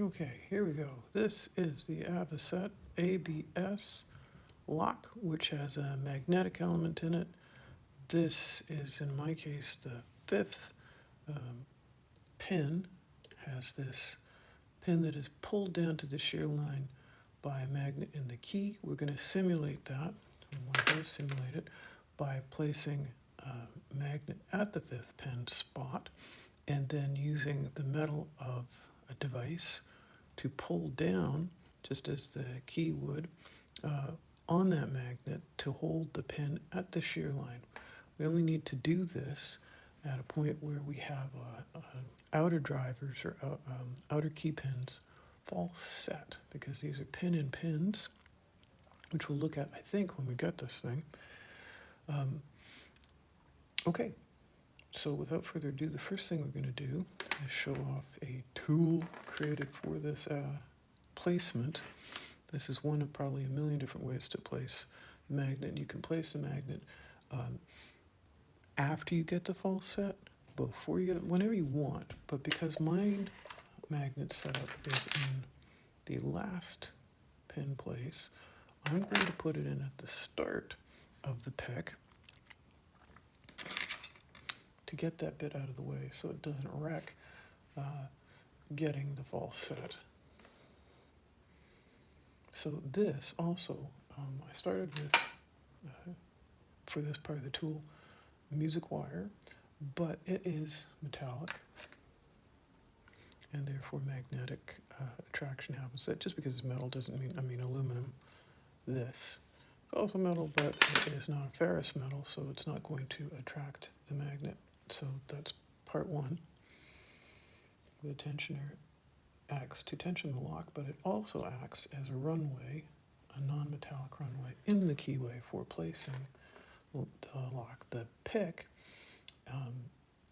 Okay, here we go. This is the Avocet ABS lock, which has a magnetic element in it. This is, in my case, the fifth um, pin. Has this pin that is pulled down to the shear line by a magnet in the key. We're going to simulate that. We want to simulate it by placing a magnet at the fifth pin spot and then using the metal of a device to pull down, just as the key would, uh, on that magnet to hold the pin at the shear line. We only need to do this at a point where we have uh, uh, outer drivers or uh, um, outer key pins false set because these are pin-in pins, which we'll look at, I think, when we get this thing. Um, okay, so without further ado, the first thing we're going to do is show off a tool created for this uh, placement. This is one of probably a million different ways to place a magnet. You can place the magnet um, after you get the false set, before you get it, whenever you want. But because my magnet setup is in the last pin place, I'm going to put it in at the start of the pick to get that bit out of the way so it doesn't wreck uh, getting the false set. So this also, um, I started with, uh, for this part of the tool, music wire, but it is metallic and therefore magnetic uh, attraction happens. That just because it's metal doesn't mean, I mean aluminum, this. It's also metal, but it is not a ferrous metal, so it's not going to attract the magnet. So that's part one. The tensioner acts to tension the lock, but it also acts as a runway, a non-metallic runway, in the keyway for placing the lock. The pick, um,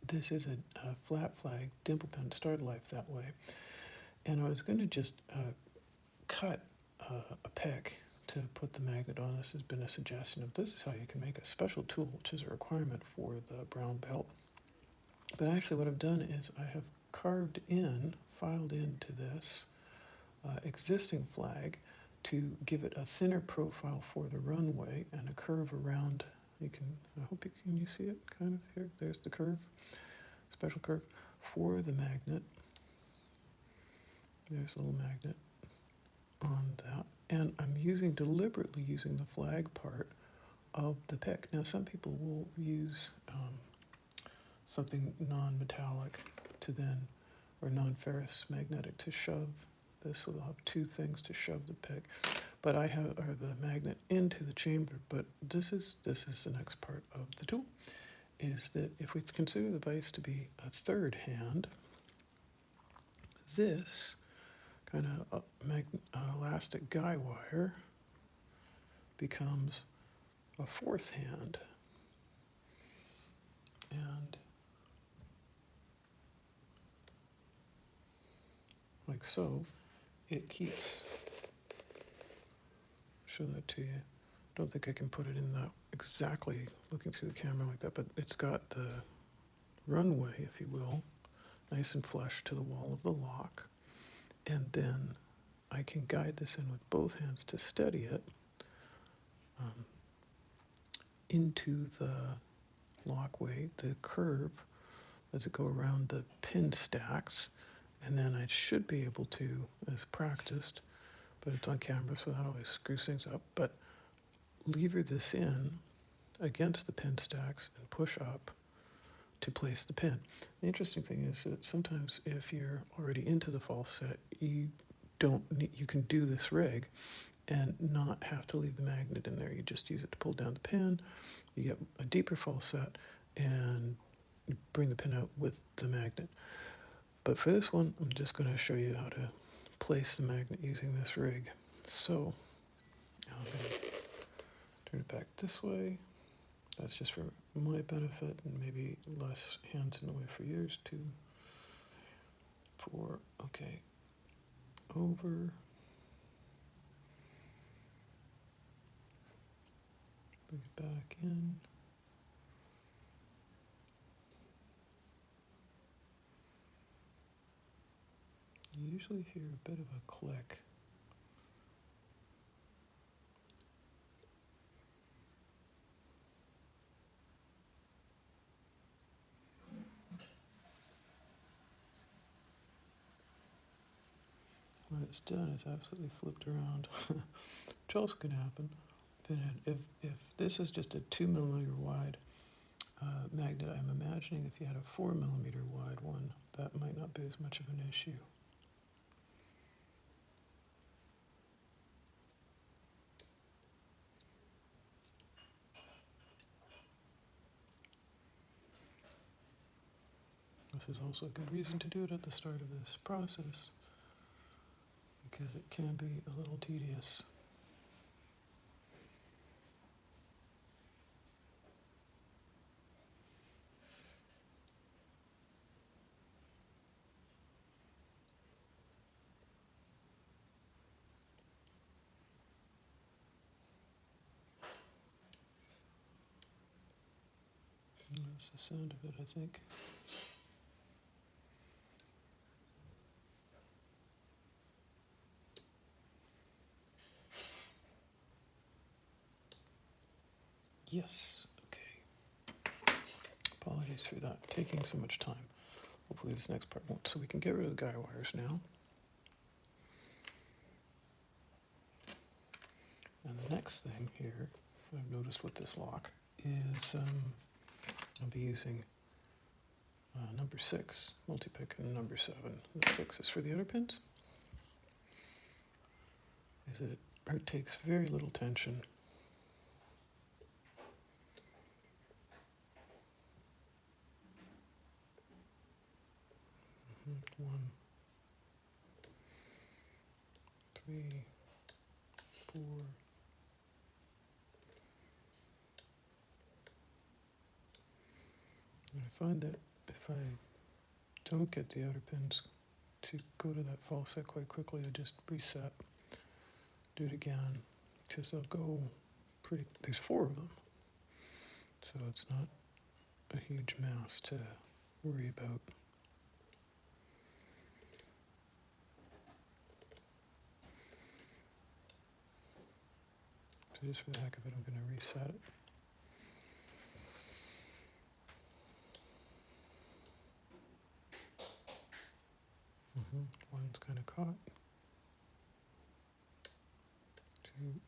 this is a, a, flat flag dimple pen started life that way. And I was going to just uh, cut uh, a pick to put the magnet on. This has been a suggestion of this is how you can make a special tool, which is a requirement for the brown belt. But actually what I've done is I have carved in, filed into this uh, existing flag to give it a thinner profile for the runway and a curve around. You can, I hope you can you see it kind of here. There's the curve, special curve for the magnet. There's a little magnet on that. And I'm using, deliberately using the flag part of the pick. Now some people will use um, something non-metallic to then, or non-ferrous magnetic to shove this. So they'll have two things to shove the pick. But I have or the magnet into the chamber. But this is this is the next part of the tool, is that if we consider the vise to be a third hand, this kind of uh, uh, elastic guy wire becomes a fourth hand. And like so, it keeps. Show that to you. Don't think I can put it in that exactly looking through the camera like that, but it's got the runway, if you will, nice and flush to the wall of the lock. And then I can guide this in with both hands to steady it um, into the lockway, the curve, as it go around the pin stacks. And then I should be able to, as practiced, but it's on camera, so that always screws things up. But lever this in against the pin stacks and push up to place the pin. The interesting thing is that sometimes if you're already into the false set, you don't need, you can do this rig and not have to leave the magnet in there. You just use it to pull down the pin. You get a deeper false set and bring the pin out with the magnet. But for this one, I'm just going to show you how to place the magnet using this rig. So I'm going to turn it back this way. That's just for my benefit and maybe less hands in the way for yours too. For, okay, over. Bring it back in. Yeesh. usually hear a bit of a click. When it's done, it's absolutely flipped around, which also can happen. If, if, this is just a two millimeter wide uh, magnet, I'm imagining if you had a four millimeter wide one, that might not be as much of an issue. This is also a good reason to do it at the start of this process because it can be a little tedious. That's the sound of it, I think. Yes, okay. Apologies for that, taking so much time. Hopefully this next part won't, so we can get rid of the guy wires now. And the next thing here, I've noticed with this lock, is um, I'll be using uh, number six, multi-pick, and number seven. The six is for the outer pins. Is it, it takes very little tension one, three, four. And I find that if I don't get the outer pins to go to that false set quite quickly, I just reset, do it again, because they'll go pretty, there's four of them. So it's not a huge mass to worry about. So just for the heck of it, I'm going to reset it. Mm-hmm. One's kind of caught. Two.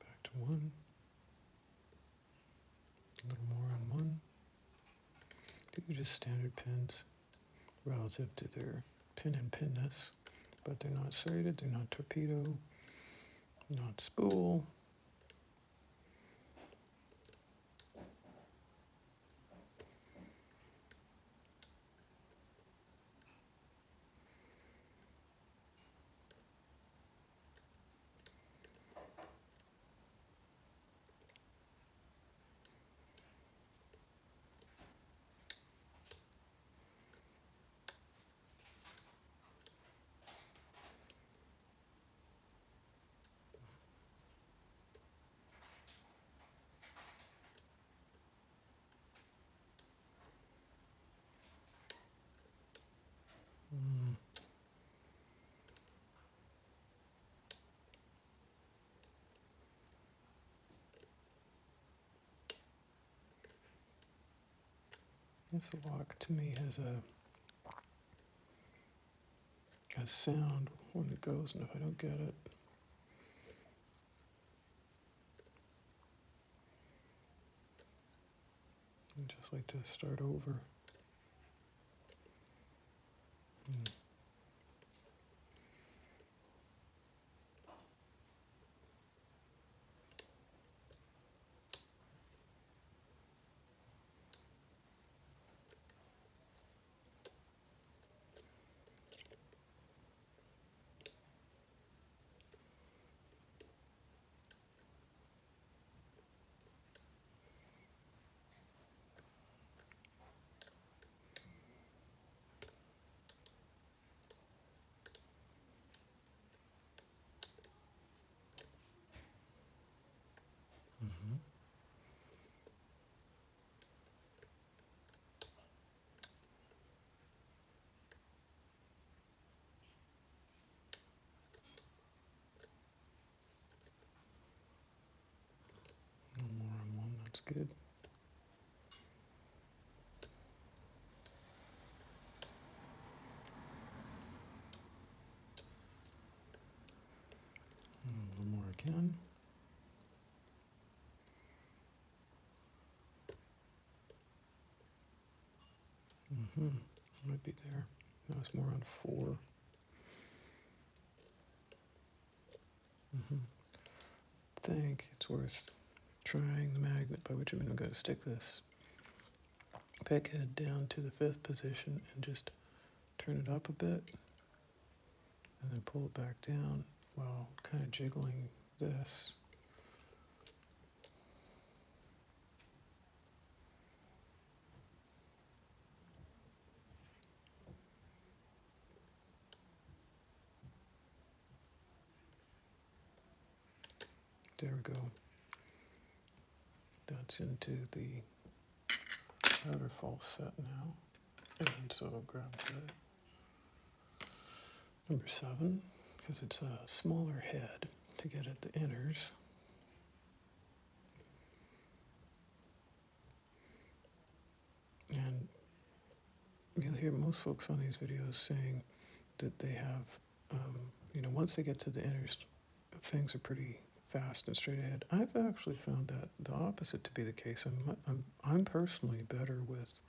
Back to one. A little more on one. These are just standard pins relative to their pin and pinness, but they're not serrated, they're not torpedo, not spool. This lock to me has a a sound when it goes, and if I don't get it, I'd just like to start over. Hmm. Good. Mm, A little more again. Mm-hmm, might be there. No, it's more on four. Mm-hmm. Think it's worth trying the magnet, by which I mean I'm going to stick this peg head down to the fifth position and just turn it up a bit and then pull it back down while kind of jiggling this. There we go. That's into the outer false set now. And so I'll grab the number seven, because it's a smaller head to get at the inners. And you'll hear most folks on these videos saying that they have, um, you know, once they get to the inners, things are pretty fast and straight ahead. I've actually found that the opposite to be the case. I'm, I'm, I'm personally better with,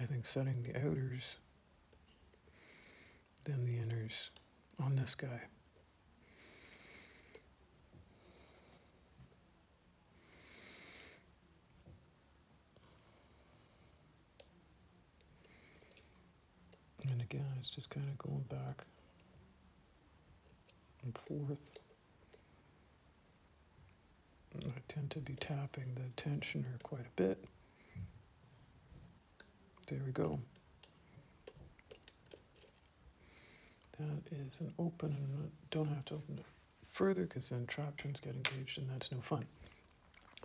I think, setting the outers than the inners on this guy. And again, it's just kind of going back and forth. I tend to be tapping the tensioner quite a bit. There we go. That is an open, and don't have to open it further because then trap pins get engaged and that's no fun.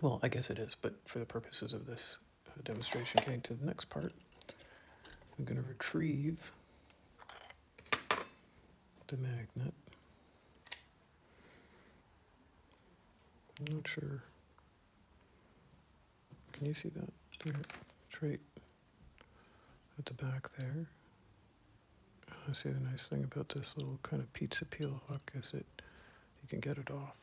Well, I guess it is, but for the purposes of this uh, demonstration, getting to the next part, I'm going to retrieve the magnet. I'm not sure. Can you see that? It's right at the back there. I see the nice thing about this little kind of pizza peel hook is that you can get it off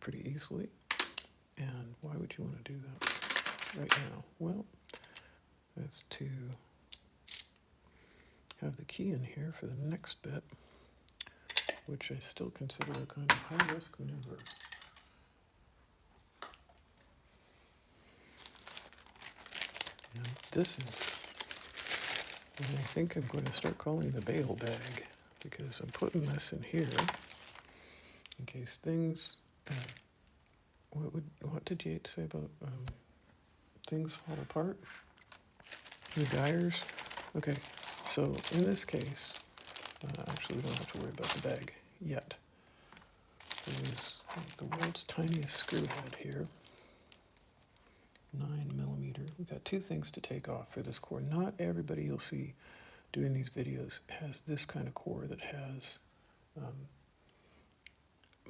pretty easily. And why would you want to do that right now? Well, that's to have the key in here for the next bit, which I still consider a kind of high risk maneuver. And this is what I think I'm going to start calling the bail bag because I'm putting this in here in case things. Uh, what would what did Yeats say about um, things fall apart? The gyres. Okay, so in this case, uh, actually we don't have to worry about the bag yet. There's the world's tiniest screw head here. Nine millimeter. We've got two things to take off for this core. Not everybody you'll see doing these videos has this kind of core that has um,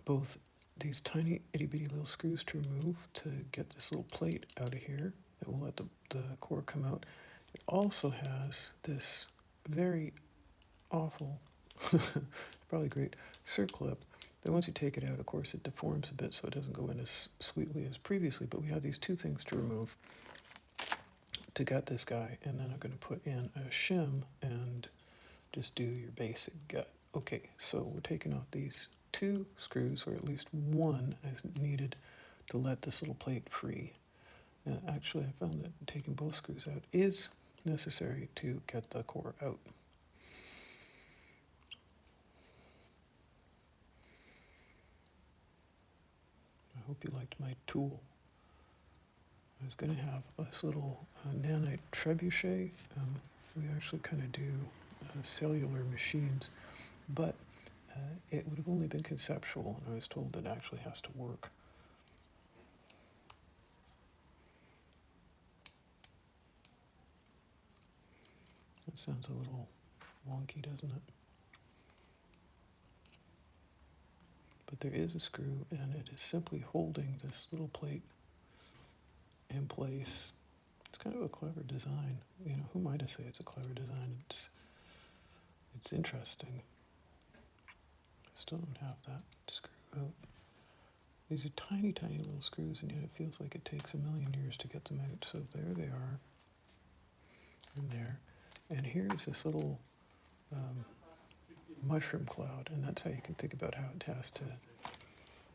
both these tiny itty bitty little screws to remove to get this little plate out of here that will let the, the core come out. It also has this very awful, probably great circlip then once you take it out, of course, it deforms a bit so it doesn't go in as sweetly as previously. But we have these two things to remove to gut this guy, and then I'm going to put in a shim and just do your basic gut. Okay, so we're taking off these two screws, or at least one is needed to let this little plate free. Now, actually, I found that taking both screws out is necessary to get the core out. Hope you liked my tool. I was going to have this little uh, nanite trebuchet. Um, we actually kind of do uh, cellular machines, but uh, it would have only been conceptual, and I was told it actually has to work. That sounds a little wonky, doesn't it? But there is a screw and it is simply holding this little plate in place. It's kind of a clever design. You know, who am I say it's a clever design? It's it's interesting. Still don't have that screw out. These are tiny, tiny little screws, and yet it feels like it takes a million years to get them out. So there they are, in there. And here's this little um, mushroom cloud, and that's how you can think about how it has to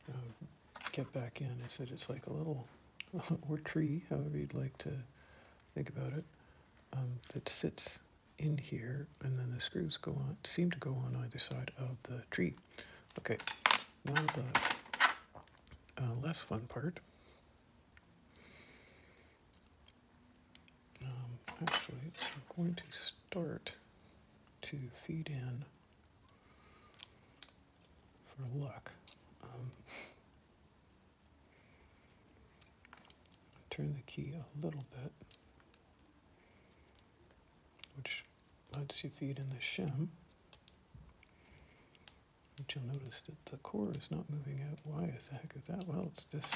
um, get back in. Is that it's like a little, or tree, however you'd like to think about it, um, that sits in here, and then the screws go on, seem to go on either side of the tree. Okay, now the uh, less fun part. Um, actually, I'm going to start to feed in for luck. Um, turn the key a little bit, which lets you feed in the shim. But you'll notice that the core is not moving out. Why is the heck is that? Well, it's this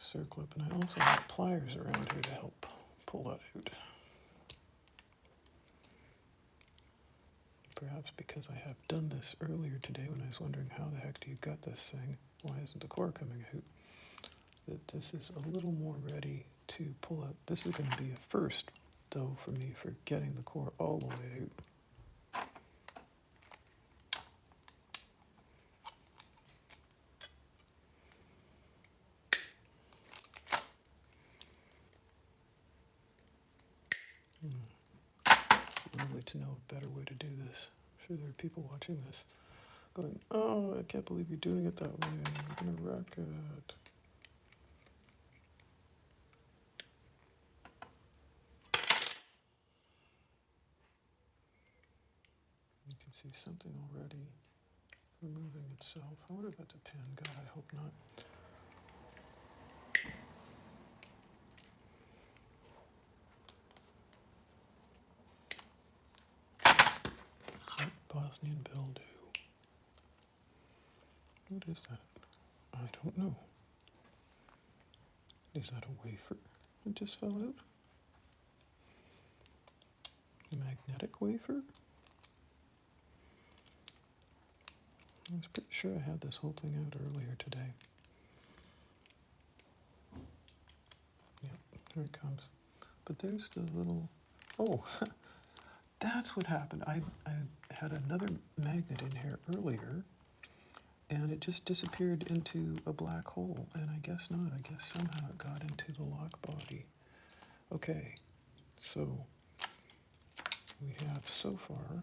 circlip, and I also have pliers around here to help pull that out. Perhaps because I have done this earlier today when I was wondering how the heck do you gut this thing? Why isn't the core coming out? That this is a little more ready to pull out. This is going to be a first, though, for me for getting the core all the way out. Lovely to know a better way to do this. I'm sure there are people watching this going, oh, I can't believe you're doing it that way. You're going to wreck it. You can see something already removing itself. I wonder if that's a pin. God, I hope not. Yep, Bildu. What is that? I don't know. Is that a wafer that just fell out? A magnetic wafer? I was pretty sure I had this whole thing out earlier today. Yep, here it comes. But there's the little. Oh, that's what happened. I, I had another magnet in here earlier, and it just disappeared into a black hole. And I guess not. I guess somehow it got into the lock body. Okay, so we have so far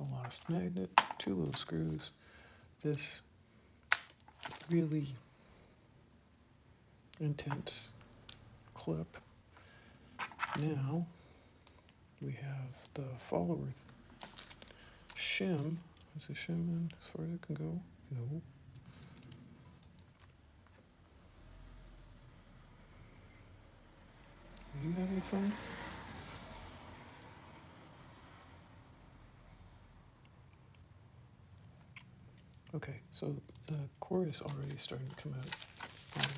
a lost magnet, two little screws, this really intense clip. Now we have the follower shim. Is the shim in as far as it can go? No. You having fun? Okay, so the core is already starting to come out. Um,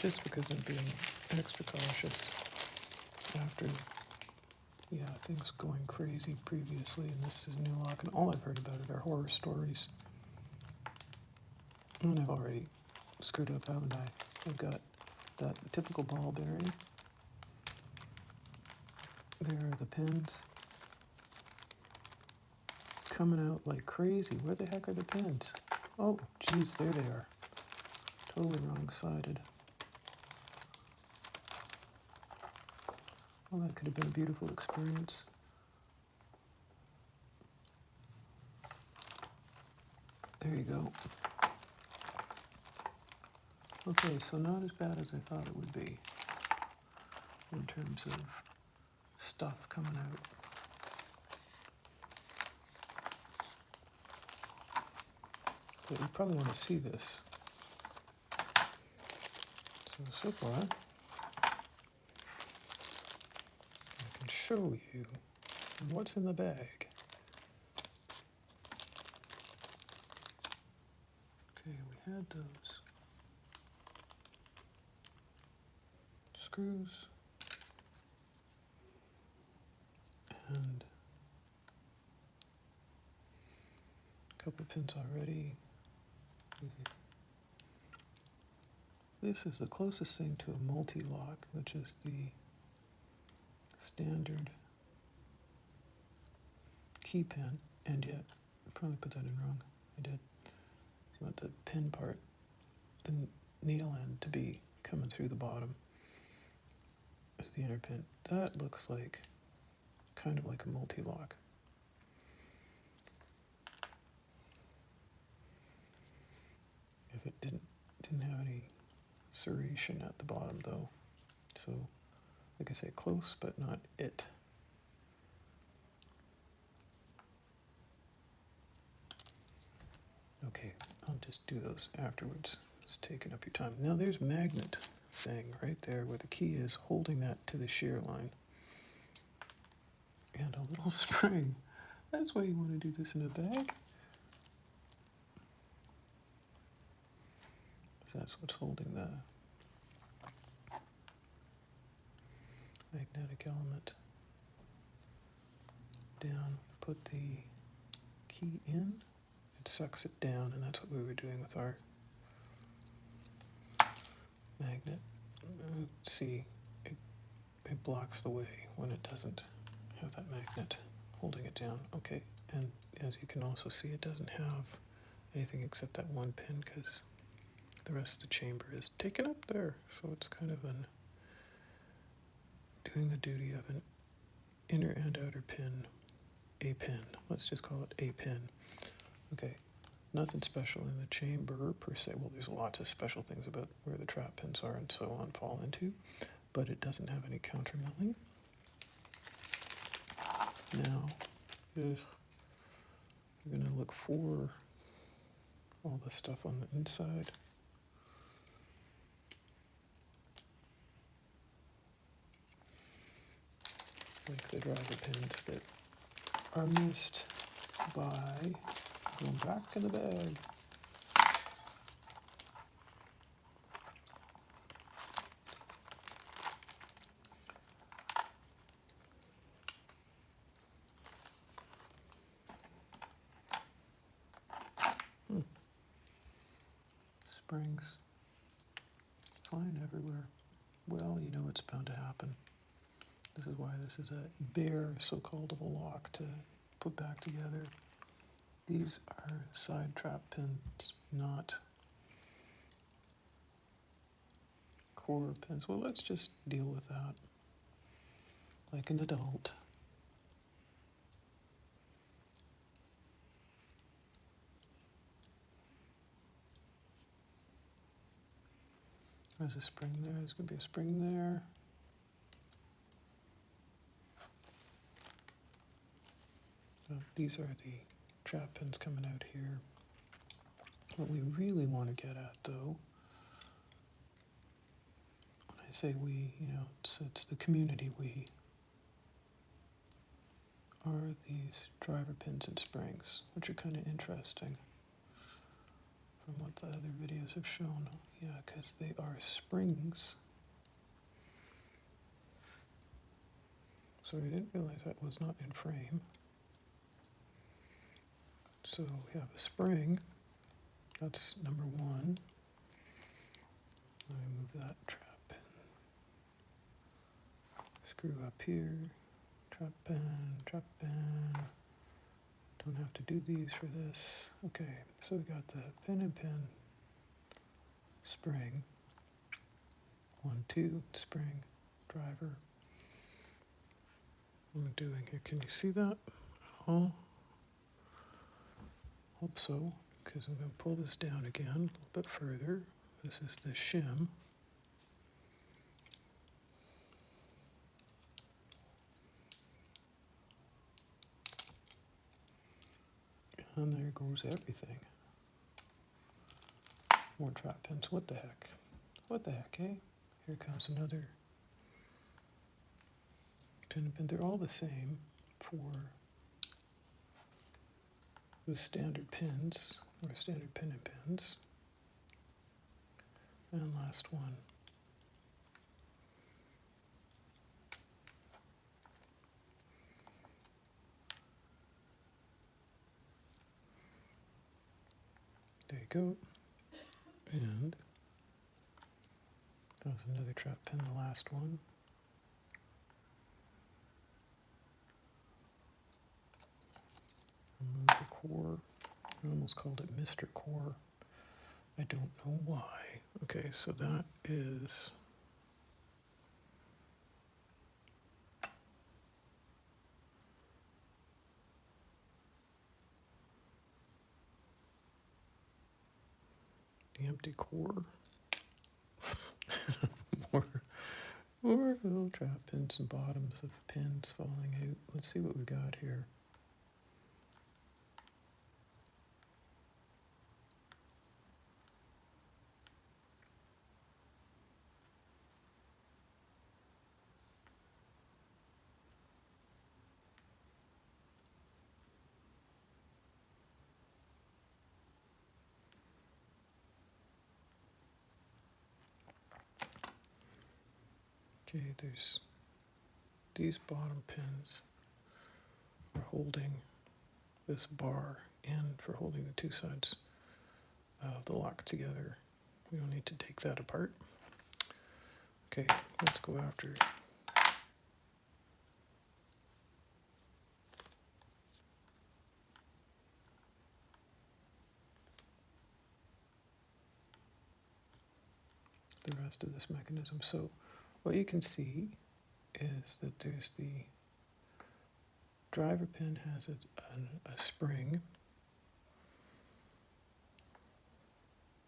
just because I'm being extra cautious after, yeah, things going crazy previously, and this is new lock, and all I've heard about it are horror stories. And I've already screwed up, haven't I? I've got that typical ball bearing. There are the pins coming out like crazy. Where the heck are the pins? Oh, geez, there they are. Totally wrong-sided. Well, that could have been a beautiful experience. There you go. Okay, so not as bad as I thought it would be in terms of stuff coming out. But you probably want to see this. So, so far, show you what's in the bag. Okay, we had those screws and a couple pins already. This is the closest thing to a Mul-T-Lock, which is the standard key pin, and yet I probably put that in wrong. I did. You want the pin part, the nail end, to be coming through the bottom as the inner pin. That looks like kind of like a Mul-T-Lock. If it didn't didn't have any serration at the bottom though, so like I say, close but not it. Okay, I'll just do those afterwards. It's taking up your time. Now there's magnet thing right there where the key is holding that to the shear line. And a little spring. That's why you want to do this in a bag. That's what's holding the magnetic element down. Put the key in it sucks it down, and that's what we were doing with our magnet. Uh, see, it, it blocks the way when it doesn't have that magnet holding it down. Okay, and as you can also see, it doesn't have anything except that one pin because the rest of the chamber is taken up there. So it's kind of an doing the duty of an inner and outer pin, a pin. Let's just call it a pin. Okay, nothing special in the chamber per se. Well, there's lots of special things about where the trap pins are and so on fall into, but it doesn't have any counter milling. Now, if you're going to look for all the stuff on the inside. Like the driver pins that are missed by going back in the bag. Hmm. Springs flying everywhere. Well, you know it's bound to happen. This is why this is a bear, so-called of a lock to put back together. These are side trap pins, not core pins. Well, let's just deal with that like an adult. There's a spring there. There's going to be a spring there. So these are the trap pins coming out here. What we really want to get at, though, when I say we, you know, it's, it's the community we, are these driver pins and springs, which are kind of interesting from what the other videos have shown. Yeah, because they are springs. So I didn't realize that was not in frame. So we have a spring. That's number one. I move that trap pin. Screw up here. Trap pin, trap pin. Don't have to do these for this. Okay, so we got the pin and pin spring. One, two, spring, driver. What am I doing here? Can you see that at all? Hope so, because I'm going to pull this down again a little bit further. This is the shim. And there goes everything. More trap pins. What the heck? What the heck, eh? Here comes another pin pin. They're all the same for the standard pins, or standard pin and pins. and last one. There you go. And that was another trap pin, the last one. Remove the core. I almost called it Mr. Core. I don't know why. Okay, so that is the empty core. more, more little trap pins and bottoms of pins falling out. Let's see what we got here. Okay, there's these bottom pins are holding this bar in for holding the two sides of the lock together. We don't need to take that apart. Okay, let's go after the rest of this mechanism. So what you can see is that there's the driver pin has a, a, a spring,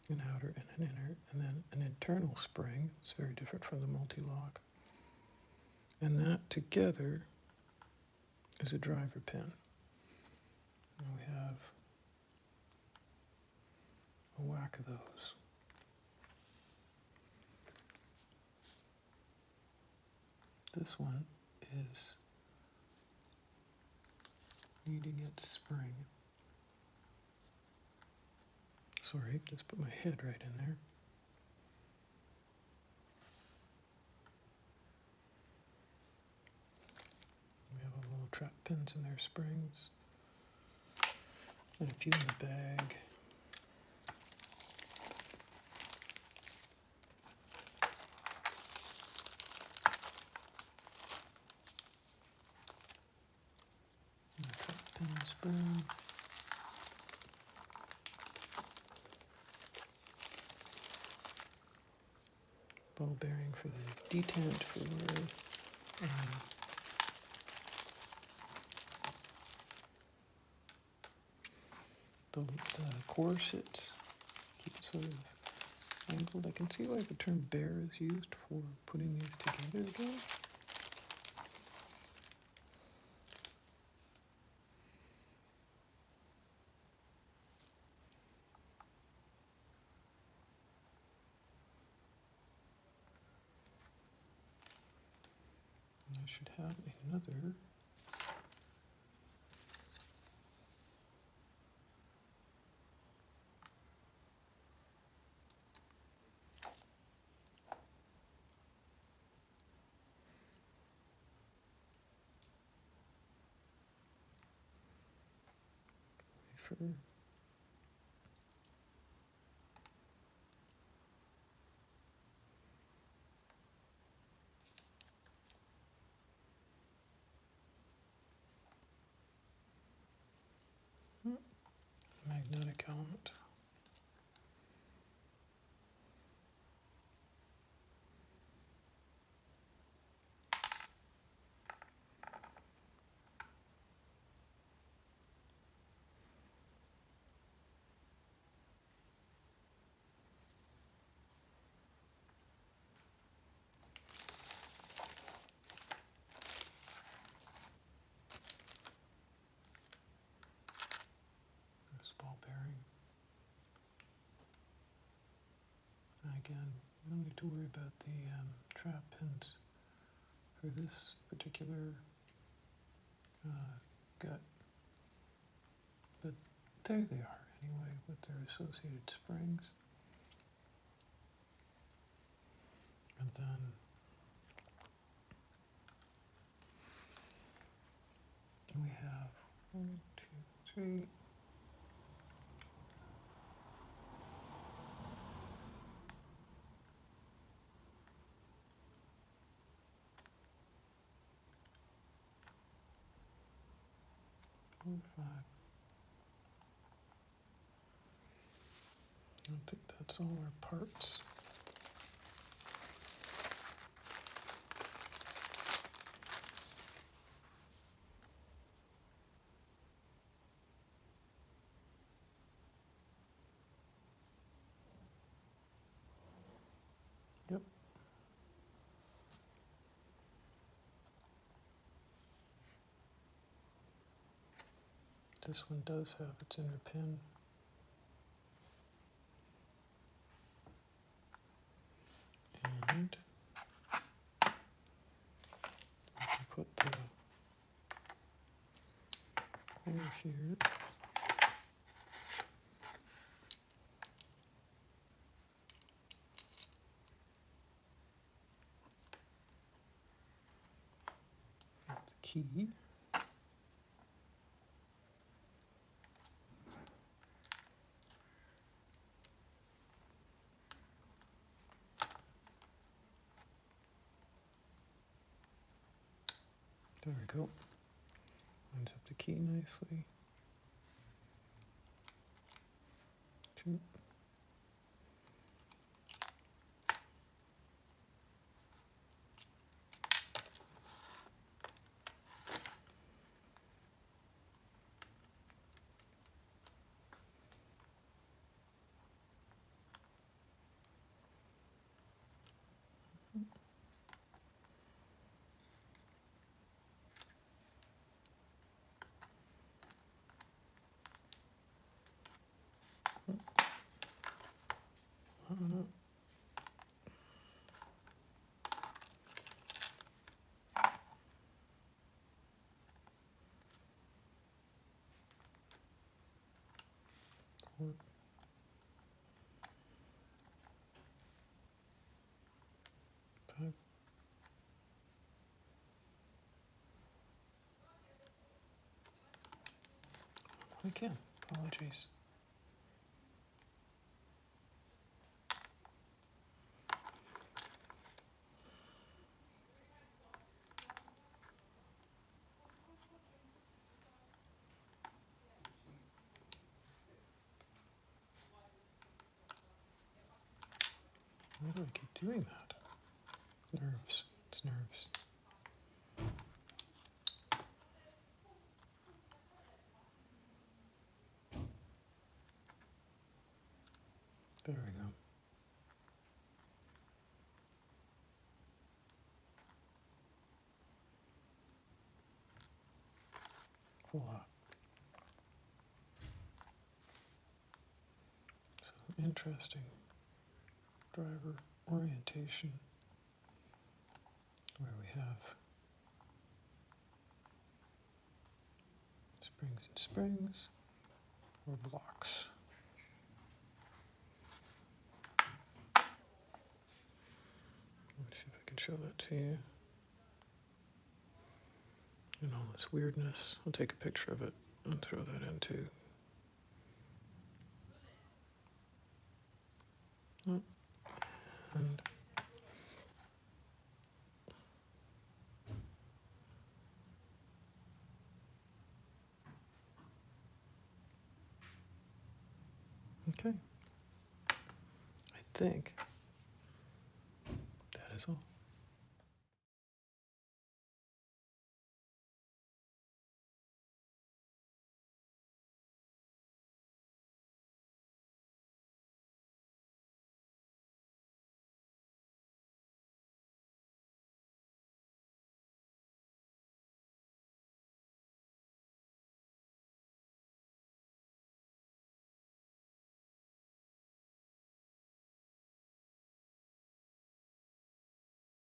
an outer and an inner, and then an internal spring. It's very different from the Mul-T-Lock. And that together is a driver pin. And we have a whack of those. This one is needing its spring. Sorry, just put my head right in there. We have a little trap pins in their springs. And a few in the bag. And a trap Ball bearing for the detent for um, the, the core sits. Keep it sort of angled. I can see why the term bear is used for putting these together again. Should have another. For magnetic element. This ball bearing. And again, don't need to worry about the um, trap pins for this particular uh, gut. But there they are anyway with their associated springs. And then we have one, two, three. Four, five. I think that's all our parts. Yep. This one does have its inner pin. And put the clear here. The key. There we go. Lines up the key nicely. Two. Uh, Again, apologies. Why do I keep doing that? Nerves. It's nerves. There we go. Voila. So interesting driver orientation where we have springs and springs or blocks. Let's see if I can show that to you. And all this weirdness. I'll take a picture of it and throw that in too. Oh, And Okay. I think.